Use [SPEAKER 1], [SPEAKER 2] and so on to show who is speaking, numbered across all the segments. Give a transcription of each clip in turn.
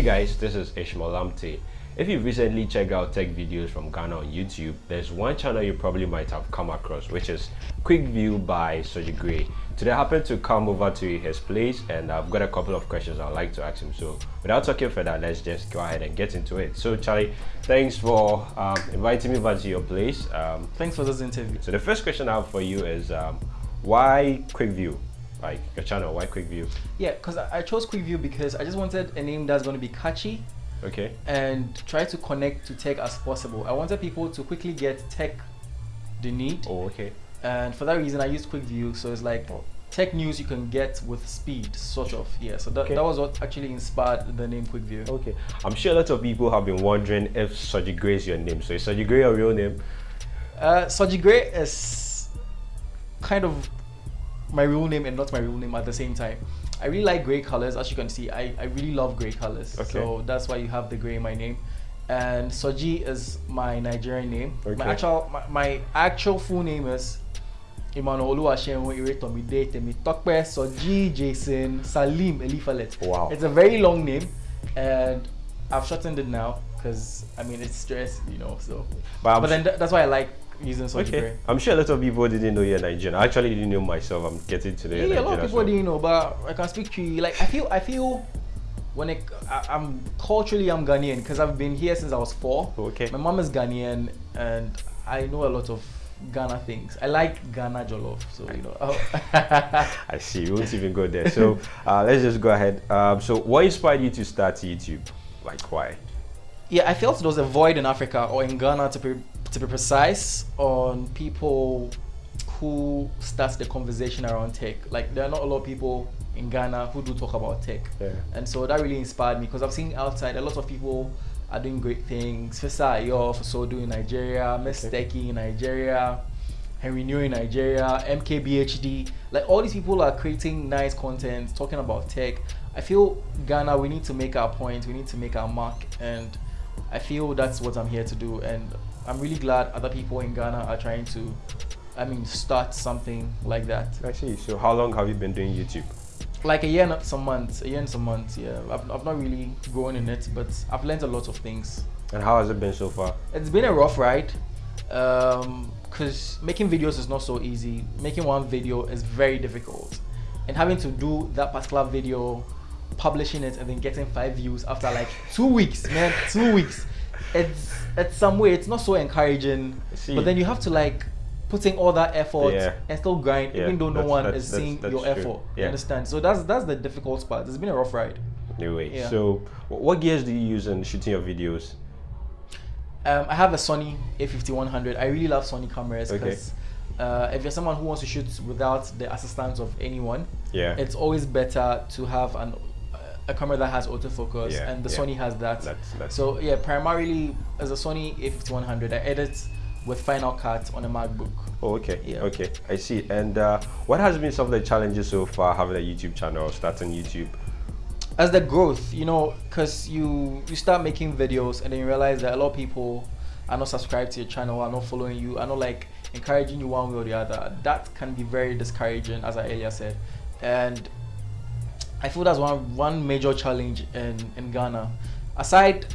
[SPEAKER 1] Hey guys, this is Ishmael Lamptey. If you recently checked out tech videos from Ghana on YouTube, there's one channel you probably might have come across, which is Quick View by Soji Gray. Today I happened to come over to his place and I've got a couple of questions I'd like to ask him. So without talking further, let's just go ahead and get into it. So Charlie, thanks for um, inviting me over to your place. Um,
[SPEAKER 2] thanks for this interview.
[SPEAKER 1] So the first question I have for you is um, why Quick View? Like your channel why quick view
[SPEAKER 2] yeah because I, chose quick view because i just wanted a name that's going to be catchy
[SPEAKER 1] okay.
[SPEAKER 2] and try to connect to tech as possible. I wanted people to quickly get tech they need.
[SPEAKER 1] Oh okay.
[SPEAKER 2] And for that reason i used quick view so it's like oh. tech news you can get with speed sort of. Yeah so that, okay. that was what actually inspired the name quick view
[SPEAKER 1] okay. I'm sure a lot of people have been wondering if soji gray is your name. So is gray your real name?
[SPEAKER 2] Uh gray is kind of my real name and not my real name at the same time. I really like gray colors. As you can see, I, I really love gray colors. Okay. So that's why you have the gray in my name. And Soji is my Nigerian name. Okay. My actual my, my actual full name is Emmanuel Oluwaseun Iretomide Temi Tokpe Soji Jason Salim Elifalet.
[SPEAKER 1] Wow.
[SPEAKER 2] It's a very long name and I've shortened it now because I mean it's stress, you know. So, but, but then th that's why I like using such okay.
[SPEAKER 1] I'm sure a lot of people didn't know you're Nigerian. I actually didn't know myself. I'm getting to know
[SPEAKER 2] yeah,
[SPEAKER 1] Nigerian
[SPEAKER 2] a lot of people didn't know, but I can speak to you. Like I feel, I feel when it, I, am culturally I'm Ghanaian because I've been here since I was four.
[SPEAKER 1] Okay.
[SPEAKER 2] My mom is Ghanaian, and I know a lot of Ghana things. I like Ghana jollof, so you know. Oh.
[SPEAKER 1] I see. We won't even go there. So uh, let's just go ahead. Um, so what inspired you to start YouTube? Like why?
[SPEAKER 2] Yeah, I felt there was a void in Africa or in Ghana to be to be precise, on people who starts the conversation around tech. Like there are not a lot of people in Ghana who do talk about tech.
[SPEAKER 1] Yeah.
[SPEAKER 2] And so that really inspired me because I've seen outside a lot of people are doing great things. Fisayo Fosudo in Nigeria, okay. in Nigeria, Henry New in Nigeria, MKBHD. Like all these people are creating nice content, talking about tech. I feel Ghana, we need to make our point, we need to make our mark, and I feel that's what I'm here to do. And I'm really glad other people in Ghana are trying to, I mean, start something like that.
[SPEAKER 1] I see. So how long have you been doing YouTube?
[SPEAKER 2] Like a year and some months, a year and some months, yeah. I've, I've not really grown in it, but I've learned a lot of things.
[SPEAKER 1] And how has it been so far?
[SPEAKER 2] It's been a rough ride. Um, because making videos is not so easy. Making one video is very difficult. And having to do that particular video, publishing it, and then getting five views after like two weeks, man, two weeks it's it's some way it's not so encouraging. See, but then you have to like putting all that effort yeah. and still grind, yeah, even though no one is seeing your true. effort. Yeah. You understand? So that's that's the difficult part. It's been a rough ride.
[SPEAKER 1] Anyway, yeah. so what gears do you use in shooting your videos?
[SPEAKER 2] Um, I have a Sony A5100. I really love Sony cameras because okay. uh, if you're someone who wants to shoot without the assistance of anyone,
[SPEAKER 1] yeah,
[SPEAKER 2] it's always better to have an a camera that has autofocus, yeah, and the yeah. Sony has that.
[SPEAKER 1] That's, that's
[SPEAKER 2] so yeah, primarily as a Sony A5100, I edit with Final Cut on a MacBook.
[SPEAKER 1] Oh, okay. Yeah. Okay, I see. And uh, what has been some of the challenges so far having a YouTube channel, starting YouTube?
[SPEAKER 2] As the growth, you know, because you you start making videos and then you realize that a lot of people are not subscribed to your channel, are not following you, are not like encouraging you one way or the other. That can be very discouraging, as I earlier said. And I feel that's one one major challenge in in Ghana. Aside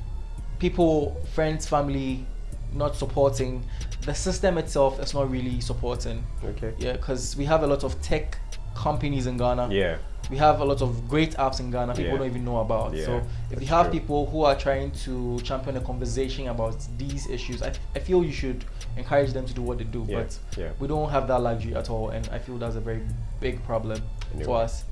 [SPEAKER 2] people, friends, family not supporting, the system itself is not really supporting.
[SPEAKER 1] Okay.
[SPEAKER 2] Yeah, because we have a lot of tech companies in Ghana.
[SPEAKER 1] Yeah.
[SPEAKER 2] We have a lot of great apps in Ghana people yeah. don't even know about. Yeah, so if you have true. people who are trying to champion a conversation about these issues, I, I feel you should encourage them to do what they do.
[SPEAKER 1] Yeah.
[SPEAKER 2] But we don't have that luxury at all, and I feel that's a very big problem anyway. for us.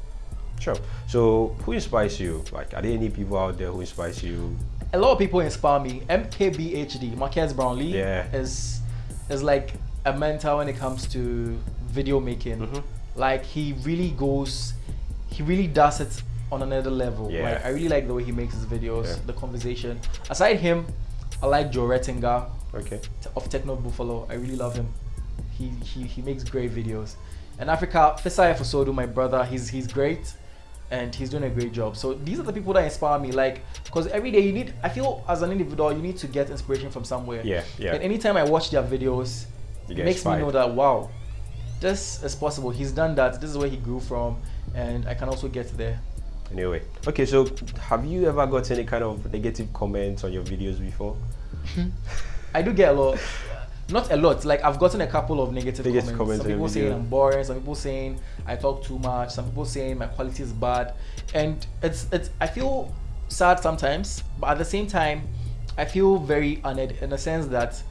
[SPEAKER 1] Sure. So who inspires you? Like, are there any people out there who inspires you?
[SPEAKER 2] A lot of people inspire me. MKBHD, Marques Brownlee,
[SPEAKER 1] yeah.
[SPEAKER 2] is is like a mentor when it comes to video making. Mm -hmm. Like he really goes, he really does it on another level.
[SPEAKER 1] Yeah.
[SPEAKER 2] Like, I really like the way he makes his videos, yeah. the conversation. Aside him, I like Jon Rettinger.
[SPEAKER 1] Okay.
[SPEAKER 2] Of Techno Buffalo. I really love him. He he, he makes great videos. And Africa, Fisayo Fosudo, my brother, he's he's great and he's doing a great job. So these are the people that inspire me. Like, because every day you need, I feel as an individual, you need to get inspiration from somewhere.
[SPEAKER 1] Yeah, yeah.
[SPEAKER 2] And anytime I watch their videos, it makes inspired. me know that wow, this is possible. He's done that. This is where he grew from, and I can also get there.
[SPEAKER 1] Anyway, okay, so have you ever got any kind of negative comments on your videos before?
[SPEAKER 2] I do get a lot. Not a lot. Like I've gotten a couple of negative,
[SPEAKER 1] Negative
[SPEAKER 2] comments.
[SPEAKER 1] comments
[SPEAKER 2] Some people saying
[SPEAKER 1] video.
[SPEAKER 2] I'm boring. Some people saying I talk too much. Some people saying my quality is bad. And it's it's. I feel sad sometimes, but at the same time, I feel very honored in the sense that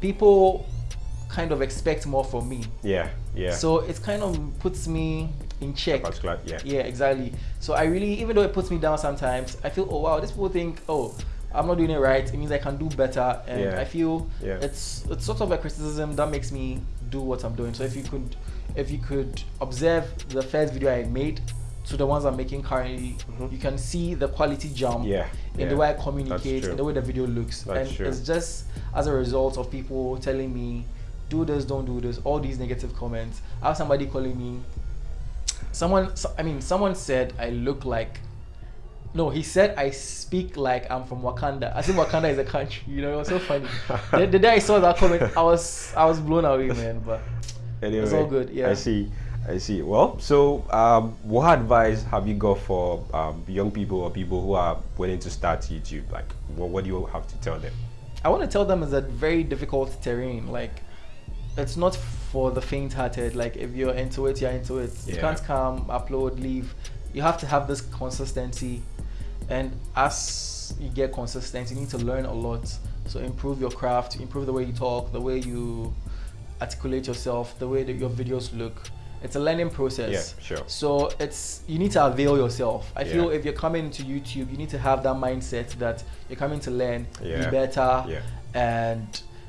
[SPEAKER 2] people kind of expect more from me.
[SPEAKER 1] Yeah, yeah.
[SPEAKER 2] So it kind of puts me in check.
[SPEAKER 1] particular, yeah.
[SPEAKER 2] Yeah, exactly. So I really, even though it puts me down sometimes, I feel, oh wow, these people think, oh, I'm not doing it right. It means I can do better, and
[SPEAKER 1] Yeah.
[SPEAKER 2] I feel
[SPEAKER 1] Yeah.
[SPEAKER 2] it's it's sort of a criticism that makes me do what I'm doing. So if you could, if you could observe the first video I made to the ones I'm making currently,
[SPEAKER 1] Mhm.
[SPEAKER 2] you can see the quality jump
[SPEAKER 1] Yeah,
[SPEAKER 2] in the way I communicate, in the way the video looks,
[SPEAKER 1] That's
[SPEAKER 2] and
[SPEAKER 1] true.
[SPEAKER 2] it's just as a result of people telling me, do this, don't do this, all these negative comments. I have somebody calling me. Someone, I mean, someone said I look like. No, he said I speak like I'm from Wakanda. I think Wakanda is a country. You know, it was so funny. the, the day I saw that comment, I was I was blown away, man. But
[SPEAKER 1] Anyway, it's
[SPEAKER 2] all good, yeah.
[SPEAKER 1] I see. I see. Well, so um, what advice have you got for um, young people or people who are willing to start YouTube? Like, what, what do you have to tell them?
[SPEAKER 2] I want to tell them it's a very difficult terrain. Like, it's not for the faint-hearted. Like, if you're into it, you're into it. You can't come, upload, leave. You have to have this consistency, and as you get consistent, you need to learn a lot. So improve your craft, improve the way you talk, the way you articulate yourself, the way that your videos look. It's a learning process.
[SPEAKER 1] Yeah, sure.
[SPEAKER 2] So it's you need to avail yourself. I feel if you're coming to YouTube, you need to have that mindset that you're coming to learn,
[SPEAKER 1] Yeah.
[SPEAKER 2] be better,
[SPEAKER 1] Yeah.
[SPEAKER 2] and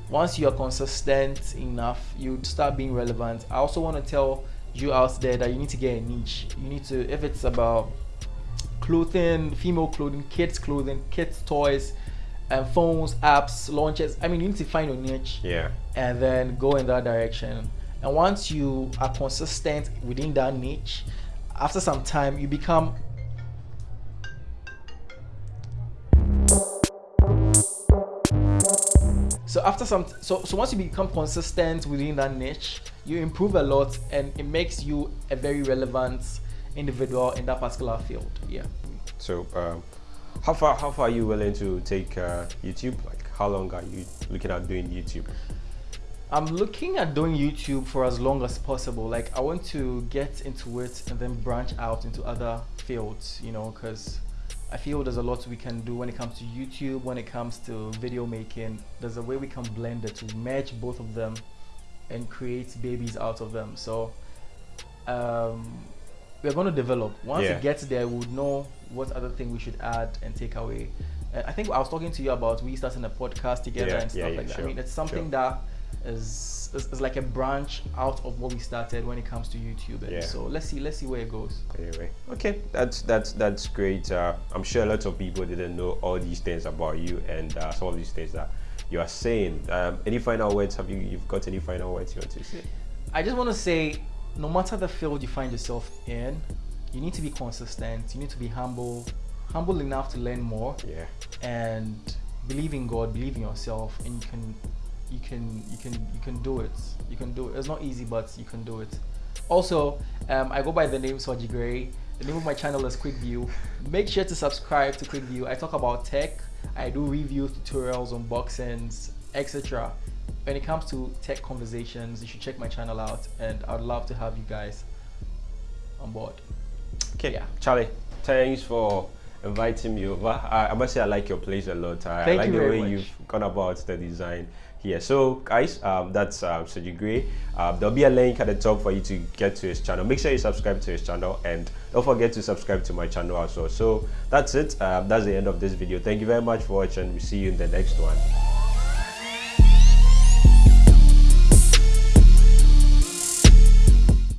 [SPEAKER 2] once you're consistent enough, you start being relevant. I also want to tell you out there that you need to get a niche. You need to, if it's about clothing, female clothing, kids clothing, kids toys, and phones, apps, launches. I mean, you need to find your niche
[SPEAKER 1] Yeah.
[SPEAKER 2] and then go in that direction. And once you are consistent within that niche, after some time, you become so after some so so once you become consistent within that niche you improve a lot and it makes you a very relevant individual in that particular field yeah
[SPEAKER 1] So, um, how far how far are you willing to take uh, YouTube? Like, how long are you looking at doing YouTube?
[SPEAKER 2] I'm looking at doing YouTube for as long as possible. Like I want to get into it and then branch out into other fields, you know, because I feel there's a lot we can do when it comes to YouTube, when it comes to video making. There's a way we can blend it to merge both of them and create babies out of them. So um, we're going to develop. Once
[SPEAKER 1] Yeah.
[SPEAKER 2] it gets there, we would know what other thing we should add and take away. Uh, I think I was talking to you about we starting a podcast together
[SPEAKER 1] Yeah,
[SPEAKER 2] and stuff
[SPEAKER 1] yeah,
[SPEAKER 2] like that.
[SPEAKER 1] sure,
[SPEAKER 2] I mean, it's something
[SPEAKER 1] sure.
[SPEAKER 2] that is, is is like a branch out of what we started when it comes to YouTube. And. So let's see let's see where it goes.
[SPEAKER 1] Anyway, okay, that's that's that's great. Uh, I'm sure lots of people didn't know all these things about you and uh, some of these things that you are saying. Um, any final words? Have you you've got any final words you want to say?
[SPEAKER 2] I just want to say, no matter the field you find yourself in, you need to be consistent. You need to be humble, humble enough to learn more,
[SPEAKER 1] Yeah,
[SPEAKER 2] and believe in God, believe in yourself, and you can, you can, you can, you can do it. You can do it. It's not easy, but you can do it. Also, um, I go by the name Soji Gray. The name of my channel is Quick View. Make sure to subscribe to Quick View. I talk about tech. I do reviews, tutorials, unboxings, etc. When it comes to tech conversations, you should check my channel out, and I'd love to have you guys on board.
[SPEAKER 1] Okay,
[SPEAKER 2] Yeah.
[SPEAKER 1] Charlie, thanks for inviting me over. I, I must say I like your place a lot. I, I like
[SPEAKER 2] you
[SPEAKER 1] the
[SPEAKER 2] very
[SPEAKER 1] way
[SPEAKER 2] much.
[SPEAKER 1] you've gone about the design here. So, guys, um, that's um, Soji Gray. Um, there'll be a link at the top for you to get to his channel. Make sure you subscribe to his channel and don't forget to subscribe to my channel also. So, that's it. Um, that's the end of this video. Thank you very much for watching. We'll see you in the next one.